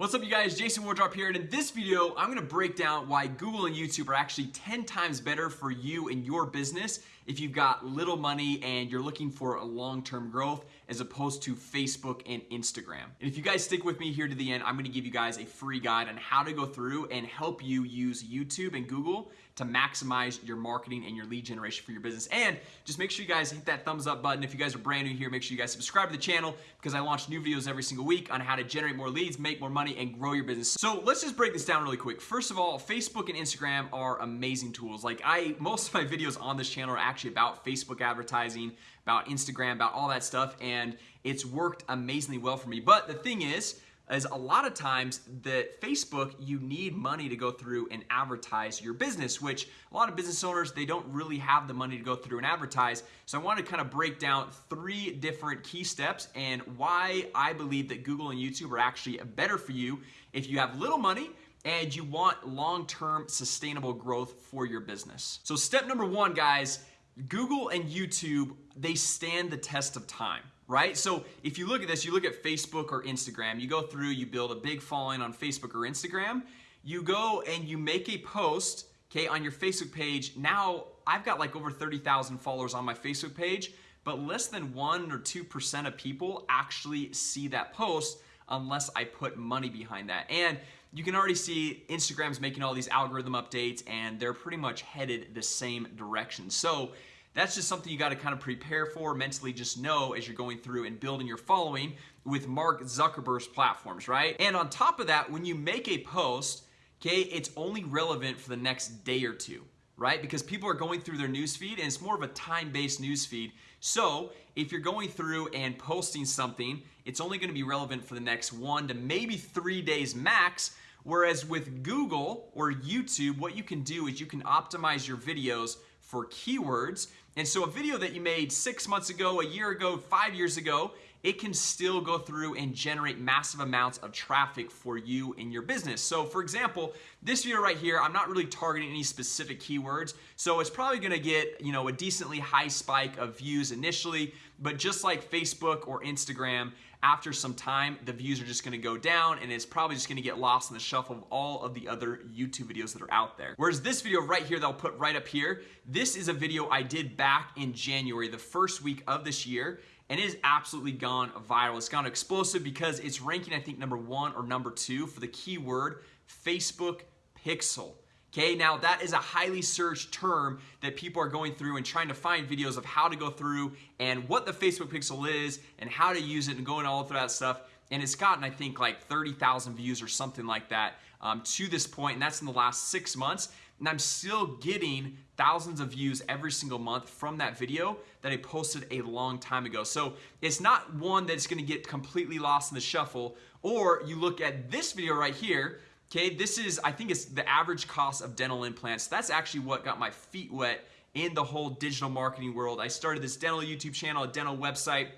What's up you guys, Jason Wardrop here and in this video I'm gonna break down why Google and YouTube are actually 10 times better for you and your business if you've got little money and you're looking for a long-term growth as opposed to Facebook and Instagram. And if you guys stick with me here to the end, I'm gonna give you guys a free guide on how to go through and help you use YouTube and Google to maximize your marketing and your lead generation for your business. And just make sure you guys hit that thumbs up button. If you guys are brand new here, make sure you guys subscribe to the channel because I launch new videos every single week on how to generate more leads, make more money, and grow your business. So let's just break this down really quick. First of all, Facebook and Instagram are amazing tools. Like I, most of my videos on this channel are actually about Facebook advertising, about Instagram, about all that stuff, and it's worked amazingly well for me. But the thing is, is a lot of times that Facebook, you need money to go through and advertise your business, which a lot of business owners, they don't really have the money to go through and advertise. So I want to kind of break down three different key steps and why I believe that Google and YouTube are actually better for you if you have little money and you want long-term sustainable growth for your business. So step number one, guys, Google and YouTube, they stand the test of time right? So if you look at this, you look at Facebook or Instagram, you go through, you build a big following on Facebook or Instagram, you go and you make a post, okay, on your Facebook page. Now, I've got like over 30,000 followers on my Facebook page, but less than 1 or 2% of people actually see that post unless I put money behind that. And you can already see Instagram's making all these algorithm updates and they're pretty much headed the same direction. So that's just something you got to kind of prepare for mentally just know as you're going through and building your following with Mark Zuckerberg's platforms right? And on top of that when you make a post okay it's only relevant for the next day or two right? Because people are going through their newsfeed and it's more of a time-based newsfeed so if you're going through and posting something it's only going to be relevant for the next one to maybe three days max. Whereas with Google or YouTube what you can do is you can optimize your videos for keywords. And so a video that you made six months ago a year ago five years ago it can still go through and generate massive amounts of traffic for you in your business. So for example this video right here I'm not really targeting any specific keywords. So it's probably gonna get you know a decently high spike of views initially but just like Facebook or Instagram after some time the views are just gonna go down and it's probably just gonna get lost in the shuffle of all of the other YouTube videos that are out there. Whereas this video right here that I'll put right up here this is a video I did back in January the first week of this year and it has absolutely gone viral. It's gone explosive because it's ranking I think number one or number two for the keyword Facebook pixel Okay, now that is a highly searched term that people are going through and trying to find videos of how to go through and what the Facebook pixel is and how to use it and going all through that stuff. And it's gotten, I think, like 30,000 views or something like that um, to this point, and that's in the last six months. And I'm still getting thousands of views every single month from that video that I posted a long time ago. So it's not one that's gonna get completely lost in the shuffle, or you look at this video right here, Okay, this is, I think it's the average cost of dental implants. That's actually what got my feet wet in the whole digital marketing world. I started this dental YouTube channel, a dental website,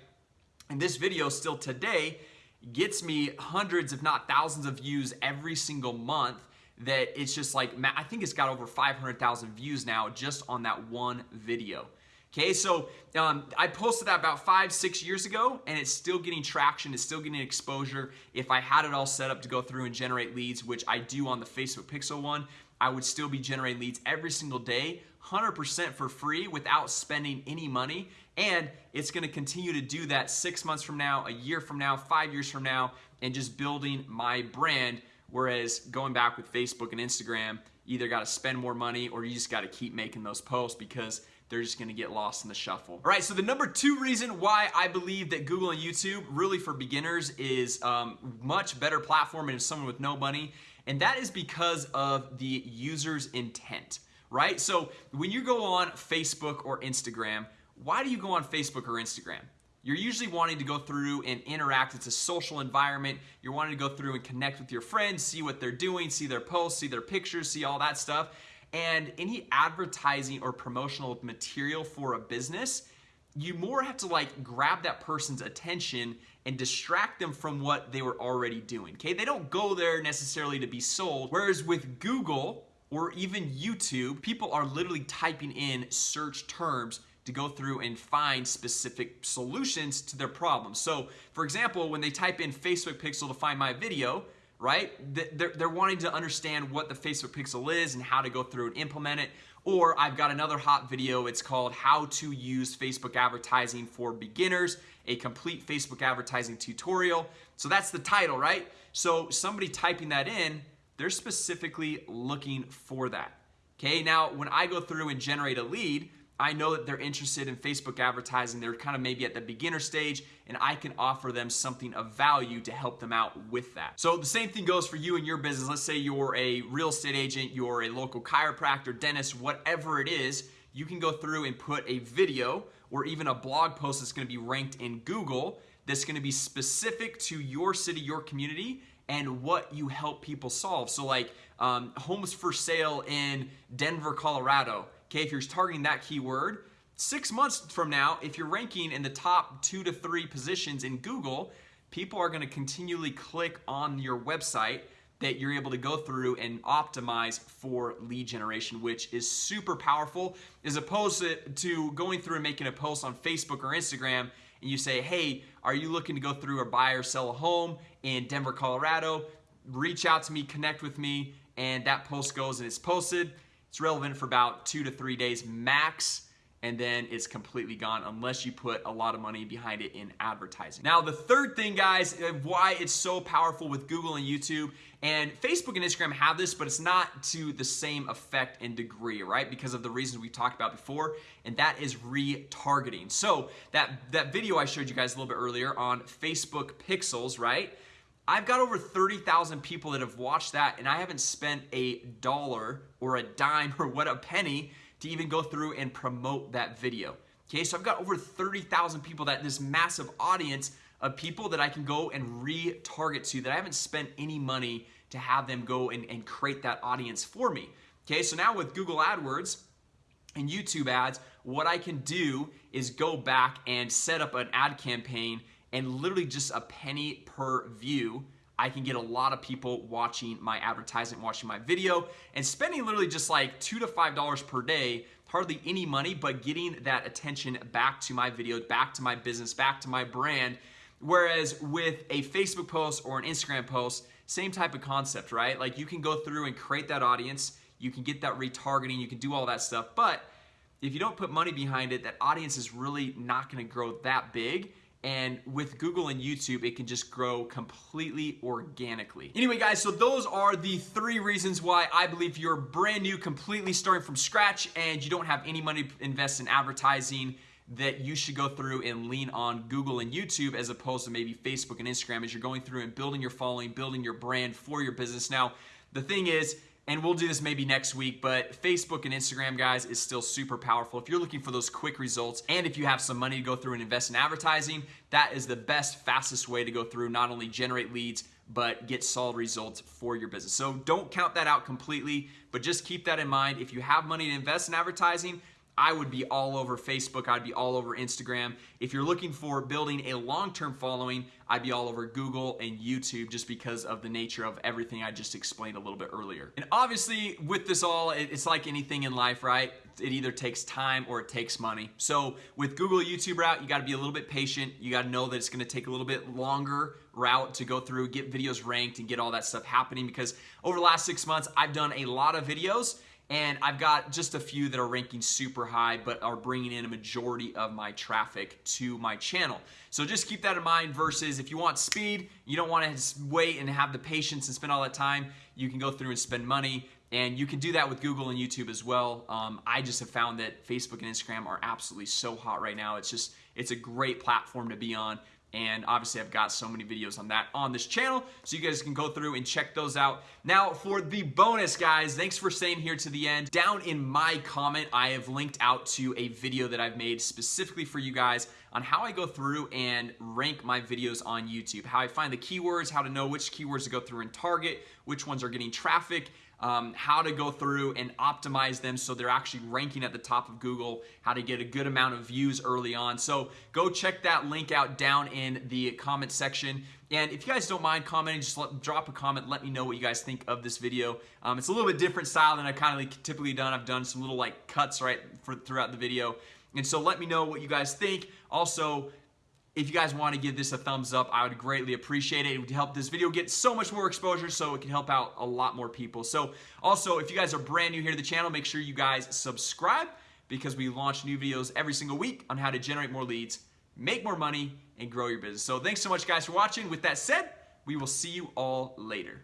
and this video still today gets me hundreds if not thousands of views every single month that it's just like I think it's got over 500,000 views now just on that one video Okay, so um, I posted that about five, six years ago, and it's still getting traction, it's still getting exposure. If I had it all set up to go through and generate leads, which I do on the Facebook Pixel one, I would still be generating leads every single day, 100% for free without spending any money. And it's gonna continue to do that six months from now, a year from now, five years from now, and just building my brand. Whereas going back with Facebook and Instagram, either gotta spend more money or you just gotta keep making those posts because they're just gonna get lost in the shuffle. All right, so the number two reason why I believe that Google and YouTube really for beginners is um, much better platform and someone with no money, and that is because of the user's intent, right? So when you go on Facebook or Instagram, why do you go on Facebook or Instagram? You're usually wanting to go through and interact. It's a social environment. You're wanting to go through and connect with your friends, see what they're doing, see their posts, see their pictures, see all that stuff and any advertising or promotional material for a business you more have to like grab that person's attention and distract them from what they were already doing okay? They don't go there necessarily to be sold whereas with Google or even YouTube people are literally typing in search terms to go through and find specific solutions to their problems. So for example when they type in Facebook pixel to find my video right? They're, they're wanting to understand what the Facebook Pixel is and how to go through and implement it. Or I've got another hot video. It's called How to Use Facebook Advertising for Beginners, a complete Facebook advertising tutorial. So that's the title, right? So somebody typing that in, they're specifically looking for that. Okay, now when I go through and generate a lead, I know that they're interested in Facebook advertising. They're kind of maybe at the beginner stage, and I can offer them something of value to help them out with that. So the same thing goes for you and your business. Let's say you're a real estate agent, you're a local chiropractor, dentist, whatever it is, you can go through and put a video or even a blog post that's gonna be ranked in Google that's gonna be specific to your city, your community, and what you help people solve. So like um, homes for sale in Denver, Colorado Okay, if you're targeting that keyword, six months from now, if you're ranking in the top two to three positions in Google, people are gonna continually click on your website that you're able to go through and optimize for lead generation, which is super powerful as opposed to, to going through and making a post on Facebook or Instagram and you say, hey, are you looking to go through or buy or sell a home in Denver, Colorado? Reach out to me, connect with me, and that post goes and it's posted. It's relevant for about two to three days max and then it's completely gone unless you put a lot of money behind it in advertising. Now, the third thing, guys, uh, why it's so powerful with Google and YouTube, and Facebook and Instagram have this, but it's not to the same effect and degree, right? Because of the reasons we talked about before, and that is retargeting. So that, that video I showed you guys a little bit earlier on Facebook Pixels, right? I've got over 30,000 people that have watched that and I haven't spent a dollar or a dime or what a penny to even go through and promote that video. Okay, so I've got over 30,000 people that this massive audience of people that I can go and retarget to that I haven't spent any money to have them go and, and create that audience for me. Okay, so now with Google AdWords and YouTube ads, what I can do is go back and set up an ad campaign and literally just a penny per view I can get a lot of people watching my advertisement, watching my video, and spending literally just like two to five dollars per day, hardly any money, but getting that attention back to my video, back to my business, back to my brand. Whereas with a Facebook post or an Instagram post, same type of concept, right? Like you can go through and create that audience, you can get that retargeting, you can do all that stuff, but if you don't put money behind it, that audience is really not gonna grow that big and with Google and YouTube, it can just grow completely organically. Anyway, guys, so those are the three reasons why I believe you're brand new, completely starting from scratch, and you don't have any money to invest in advertising that you should go through and lean on Google and YouTube as opposed to maybe Facebook and Instagram as you're going through and building your following, building your brand for your business. Now, the thing is, and we'll do this maybe next week, but Facebook and Instagram, guys, is still super powerful. If you're looking for those quick results, and if you have some money to go through and invest in advertising, that is the best, fastest way to go through, not only generate leads, but get solid results for your business. So don't count that out completely, but just keep that in mind. If you have money to invest in advertising, I would be all over Facebook. I'd be all over Instagram. If you're looking for building a long-term following, I'd be all over Google and YouTube just because of the nature of everything I just explained a little bit earlier. And obviously with this all, it's like anything in life, right? It either takes time or it takes money. So with Google YouTube route, you gotta be a little bit patient. You gotta know that it's gonna take a little bit longer route to go through, get videos ranked and get all that stuff happening because over the last six months, I've done a lot of videos and I've got just a few that are ranking super high but are bringing in a majority of my traffic to my channel. So just keep that in mind versus if you want speed, you don't want to wait and have the patience and spend all that time, you can go through and spend money and you can do that with Google and YouTube as well. Um, I just have found that Facebook and Instagram are absolutely so hot right now. It's just, it's a great platform to be on and obviously I've got so many videos on that on this channel so you guys can go through and check those out. Now for the bonus guys thanks for staying here to the end. Down in my comment I have linked out to a video that I've made specifically for you guys on how I go through and rank my videos on YouTube how I find the keywords how to know which keywords to go through and target which ones are getting traffic um, how to go through and optimize them so they're actually ranking at the top of Google, how to get a good amount of views early on. So go check that link out down in the comment section. And if you guys don't mind commenting, just let, drop a comment. Let me know what you guys think of this video. Um, it's a little bit different style than I've kind of like typically done. I've done some little like cuts right for, throughout the video. And so let me know what you guys think. Also, if you guys want to give this a thumbs up, I would greatly appreciate it. It would help this video get so much more exposure so it can help out a lot more people. So also, if you guys are brand new here to the channel, make sure you guys subscribe because we launch new videos every single week on how to generate more leads, make more money, and grow your business. So thanks so much guys for watching. With that said, we will see you all later.